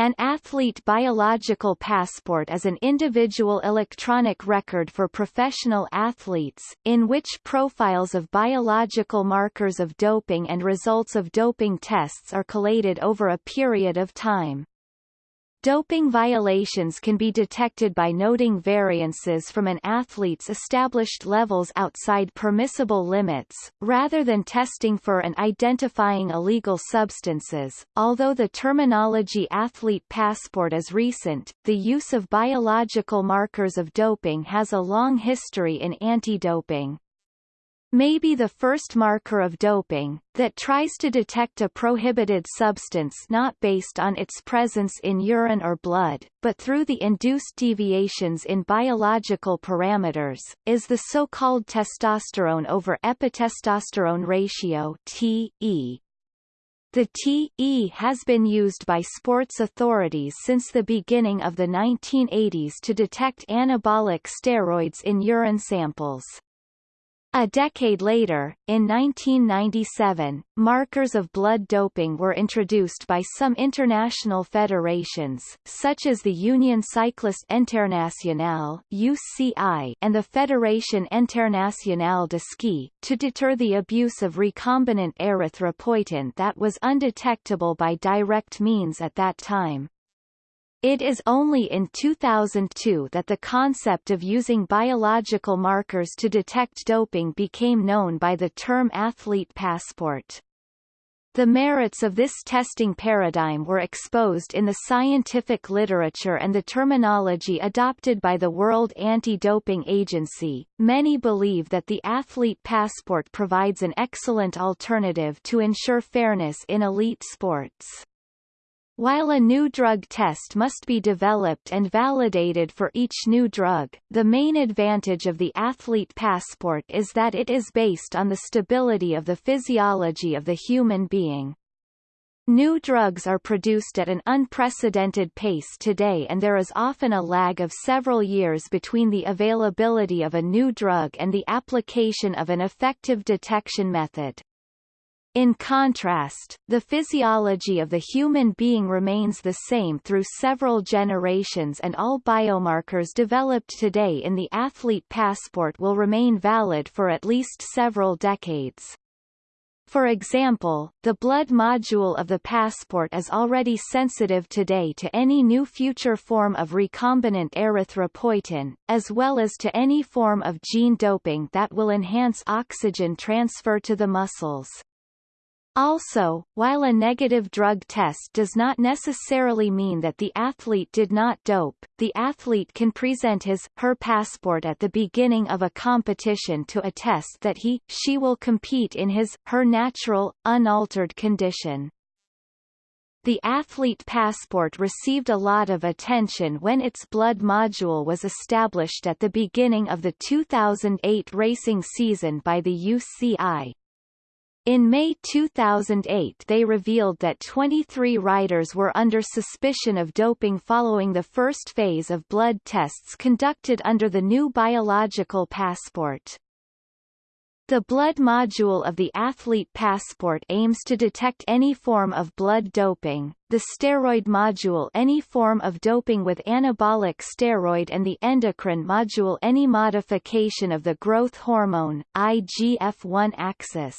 An athlete biological passport is an individual electronic record for professional athletes, in which profiles of biological markers of doping and results of doping tests are collated over a period of time. Doping violations can be detected by noting variances from an athlete's established levels outside permissible limits, rather than testing for and identifying illegal substances. Although the terminology athlete passport is recent, the use of biological markers of doping has a long history in anti-doping may be the first marker of doping, that tries to detect a prohibited substance not based on its presence in urine or blood, but through the induced deviations in biological parameters, is the so-called testosterone over epitestosterone ratio TE. The TE has been used by sports authorities since the beginning of the 1980s to detect anabolic steroids in urine samples. A decade later, in 1997, markers of blood doping were introduced by some international federations, such as the Union Cycliste Internationale (UCI) and the Fédération Internationale de Ski, to deter the abuse of recombinant erythropoietin that was undetectable by direct means at that time. It is only in 2002 that the concept of using biological markers to detect doping became known by the term athlete passport. The merits of this testing paradigm were exposed in the scientific literature and the terminology adopted by the World Anti-Doping Agency. Many believe that the athlete passport provides an excellent alternative to ensure fairness in elite sports. While a new drug test must be developed and validated for each new drug, the main advantage of the athlete passport is that it is based on the stability of the physiology of the human being. New drugs are produced at an unprecedented pace today and there is often a lag of several years between the availability of a new drug and the application of an effective detection method. In contrast, the physiology of the human being remains the same through several generations and all biomarkers developed today in the athlete passport will remain valid for at least several decades. For example, the blood module of the passport is already sensitive today to any new future form of recombinant erythropoietin, as well as to any form of gene doping that will enhance oxygen transfer to the muscles. Also, while a negative drug test does not necessarily mean that the athlete did not dope, the athlete can present his, her passport at the beginning of a competition to attest that he, she will compete in his, her natural, unaltered condition. The athlete passport received a lot of attention when its blood module was established at the beginning of the 2008 racing season by the UCI. In May 2008 they revealed that 23 riders were under suspicion of doping following the first phase of blood tests conducted under the new biological passport. The blood module of the athlete passport aims to detect any form of blood doping, the steroid module any form of doping with anabolic steroid and the endocrine module any modification of the growth hormone, IGF-1 axis.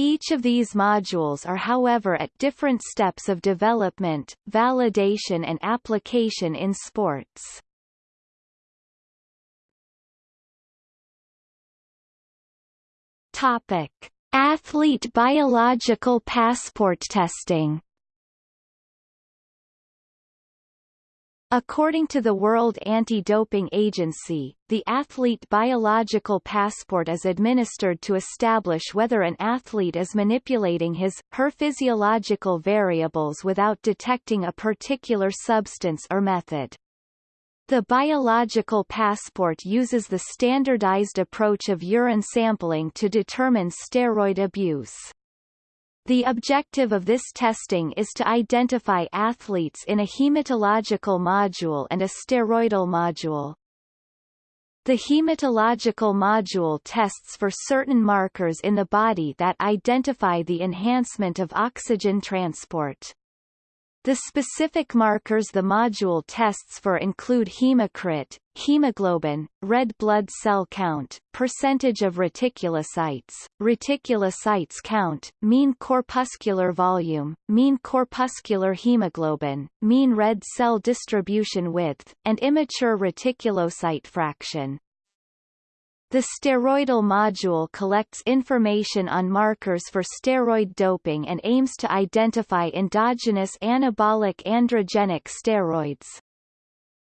Each of these modules are however at different steps of development, validation and application in sports. Topic: Athlete biological passport testing According to the World Anti-Doping Agency, the athlete biological passport is administered to establish whether an athlete is manipulating his, her physiological variables without detecting a particular substance or method. The biological passport uses the standardized approach of urine sampling to determine steroid abuse. The objective of this testing is to identify athletes in a hematological module and a steroidal module. The hematological module tests for certain markers in the body that identify the enhancement of oxygen transport. The specific markers the module tests for include hematocrit, hemoglobin, red blood cell count, percentage of reticulocytes, reticulocytes count, mean corpuscular volume, mean corpuscular hemoglobin, mean red cell distribution width, and immature reticulocyte fraction. The steroidal module collects information on markers for steroid doping and aims to identify endogenous anabolic androgenic steroids.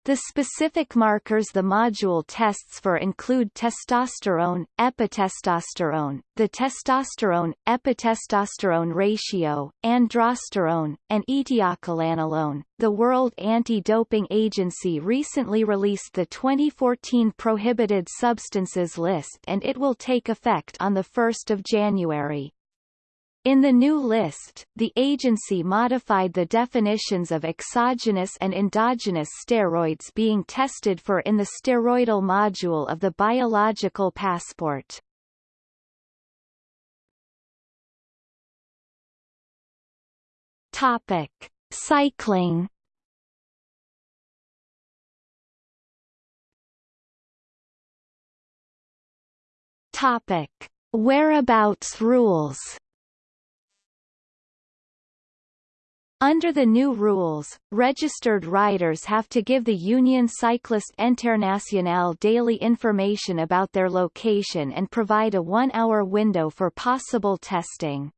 The specific markers the module tests for include testosterone, epitestosterone, the testosterone-epitestosterone ratio, androsterone, and etiocholanolone. The World Anti-Doping Agency recently released the 2014 prohibited substances list and it will take effect on 1 January. In the new list, the agency modified the definitions of exogenous and endogenous steroids being tested for in the steroidal module of the biological passport. Topic: Cycling. Topic: Whereabouts rules. Under the new rules, registered riders have to give the Union Cycliste Internationale daily information about their location and provide a one-hour window for possible testing.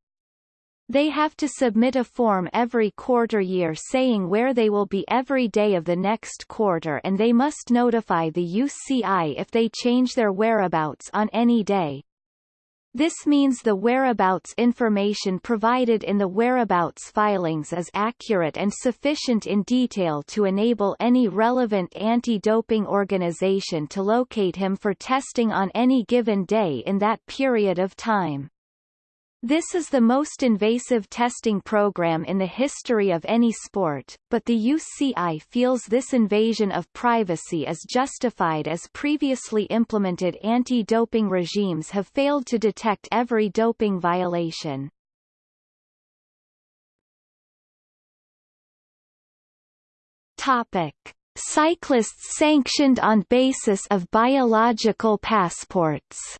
They have to submit a form every quarter year saying where they will be every day of the next quarter and they must notify the UCI if they change their whereabouts on any day. This means the whereabouts information provided in the whereabouts filings is accurate and sufficient in detail to enable any relevant anti-doping organization to locate him for testing on any given day in that period of time. This is the most invasive testing program in the history of any sport, but the UCI feels this invasion of privacy is justified as previously implemented anti-doping regimes have failed to detect every doping violation. Topic. Cyclists sanctioned on basis of biological passports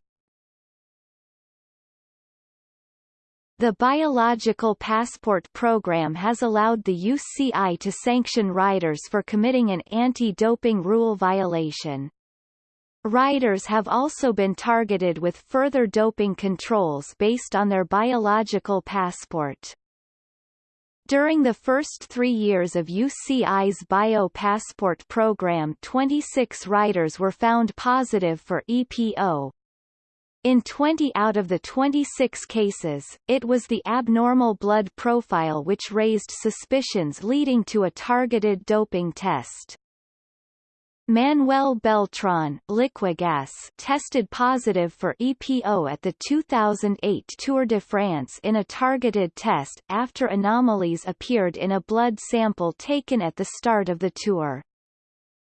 The Biological Passport Program has allowed the UCI to sanction riders for committing an anti-doping rule violation. Riders have also been targeted with further doping controls based on their biological passport. During the first three years of UCI's Bio Passport program 26 riders were found positive for EPO, in 20 out of the 26 cases, it was the abnormal blood profile which raised suspicions leading to a targeted doping test. Manuel Beltran Liquigas tested positive for EPO at the 2008 Tour de France in a targeted test, after anomalies appeared in a blood sample taken at the start of the tour.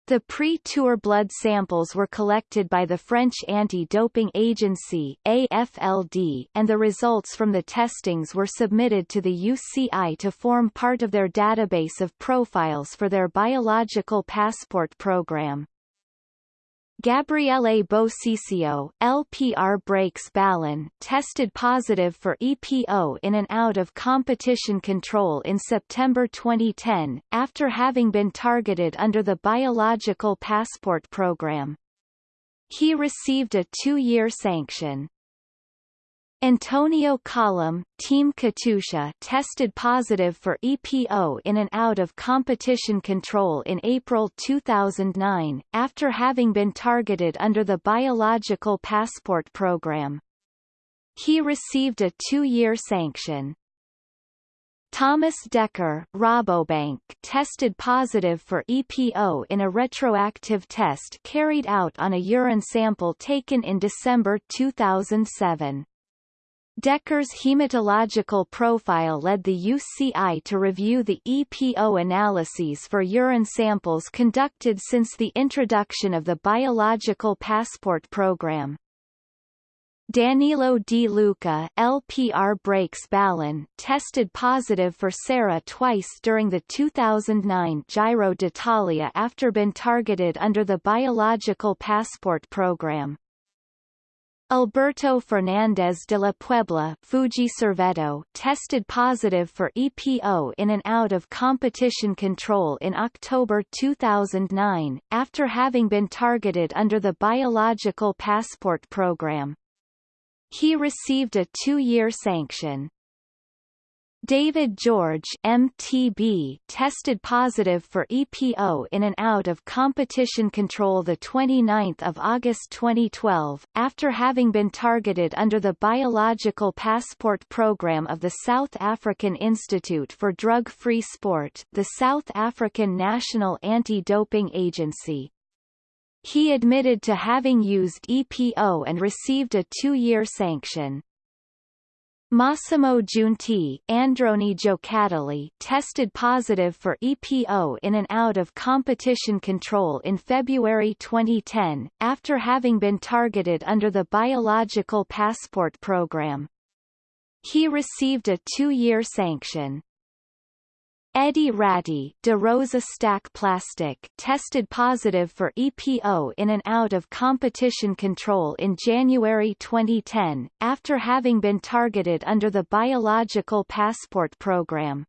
The pre-tour blood samples were collected by the French Anti-Doping Agency AFLD, and the results from the testings were submitted to the UCI to form part of their database of profiles for their biological passport program. Gabriele Bosisio, LPR Brakes Ballan, tested positive for EPO in an out-of-competition control in September 2010, after having been targeted under the Biological Passport Program. He received a two-year sanction. Antonio Colom, Team Katusha tested positive for EPO in an out-of-competition control in April 2009, after having been targeted under the Biological Passport Program. He received a two-year sanction. Thomas Dekker Rabobank tested positive for EPO in a retroactive test carried out on a urine sample taken in December 2007. Dekker's hematological profile led the UCI to review the EPO analyses for urine samples conducted since the introduction of the Biological Passport Program. Danilo Di Luca LPR Brakes Ballan tested positive for CERA twice during the 2009 Giro d'Italia after been targeted under the Biological Passport program. Alberto Fernandez de la Puebla Fuji Servetto tested positive for EPO in and out of competition control in October 2009, after having been targeted under the Biological Passport program. He received a two-year sanction. David George MTB tested positive for EPO in and out of competition control the 29th of August 2012 after having been targeted under the Biological Passport program of the South African Institute for Drug-Free Sport, the South African National Anti-Doping Agency. He admitted to having used EPO and received a two-year sanction. Massimo Giunti Androni Giocattoli tested positive for EPO in and out of competition control in February 2010, after having been targeted under the Biological Passport program. He received a two-year sanction. Eddie Ratti De Rosa Stac Plastic tested positive for EPO in and out of competition control in January 2010, after having been targeted under the Biological Passport program.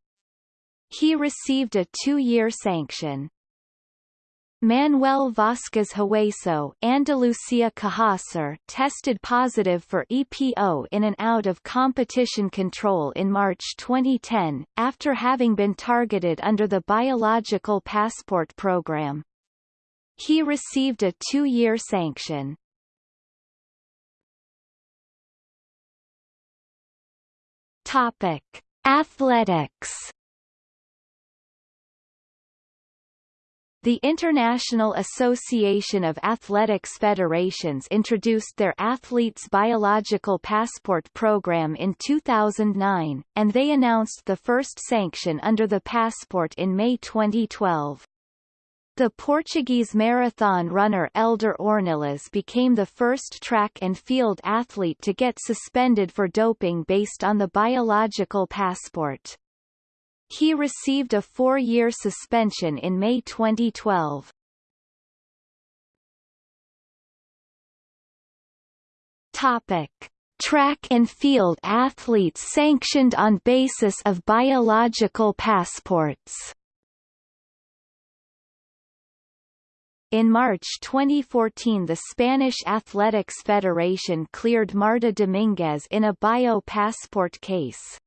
He received a two-year sanction. Manuel Vasquez Hueso Andalucia Cajasur tested positive for EPO in and out of competition control in March 2010, after having been targeted under the Biological Passport program. He received a two-year sanction. Topic. Athletics The International Association of Athletics Federations introduced their Athletes Biological Passport program in 2009, and they announced the first sanction under the passport in May 2012. The Portuguese marathon runner Elder Ornelas became the first track and field athlete to get suspended for doping based on the biological passport. He received a four-year suspension in May 2012. Topic. Track and field athletes sanctioned on basis of biological passports In March 2014 the Spanish Athletics Federation cleared Marta Dominguez in a bio-passport case.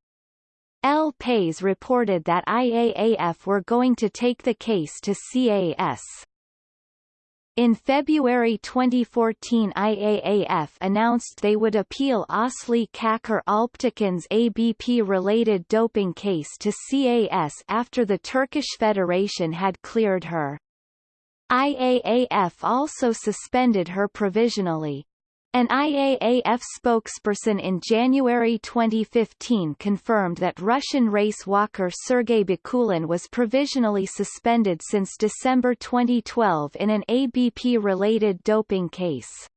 El País reported that IAAF were going to take the case to CAS. In February 2014 IAAF announced they would appeal Asli Çakır Alptekin's ABP-related doping case to CAS after the Turkish Federation had cleared her. IAAF also suspended her provisionally. An IAAF spokesperson in January 2015 confirmed that Russian race walker Sergei Bakulin was provisionally suspended since December 2012 in an ABP-related doping case.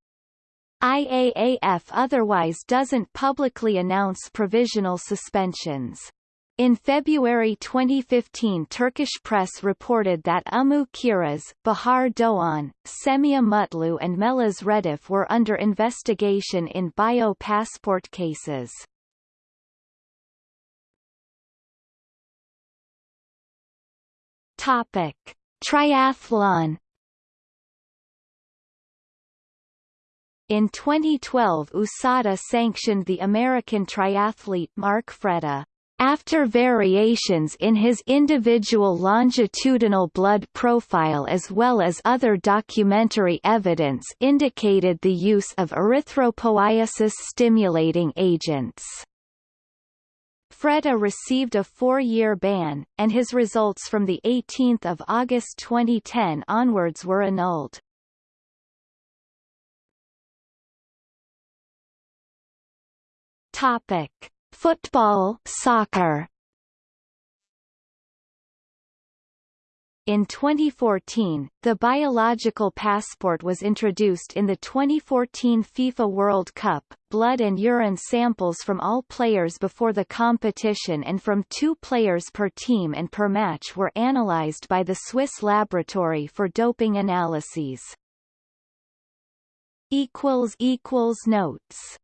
IAAF otherwise doesn't publicly announce provisional suspensions. In February 2015 Turkish press reported that Umut Kiraz, Bahar Doğan, Semih Mutlu and Melis Redif were under investigation in bio-passport cases. Topic. Triathlon In 2012 USADA sanctioned the American triathlete Mark Fretta. After variations in his individual longitudinal blood profile as well as other documentary evidence indicated the use of erythropoiesis-stimulating agents. Fretta received a four-year ban, and his results from 18 August 2010 onwards were annulled. Topic. Football soccer In 2014, the biological passport was introduced in the 2014 FIFA World Cup. Blood and urine samples from all players before the competition and from two players per team and per match were analyzed by the Swiss Laboratory for Doping Analyses. Notes